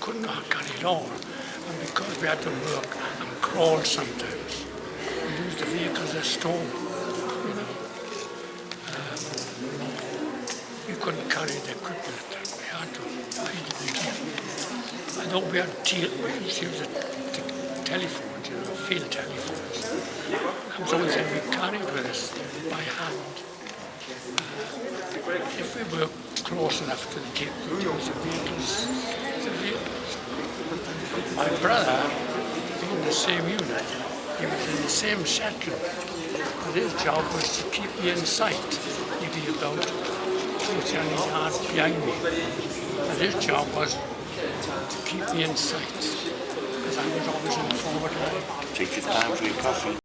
couldn't carry it all. And because we had to work and crawl sometimes, we used the vehicles as store, you know. Um, we couldn't carry the equipment we had to hide again. I thought we had te- we used to use the, the telephones, you know, field telephones. Was the only thing we carried with us by hand. Uh, if we were close enough to the Cape, we'd use the vehicles. The vehicles. My brother, in the same unit, he was in the same section, but his job was to keep me in sight. He'd be about two, three yards behind me. But his job was to keep me in sight, because I was always in the forward line. Take your time for your coffee.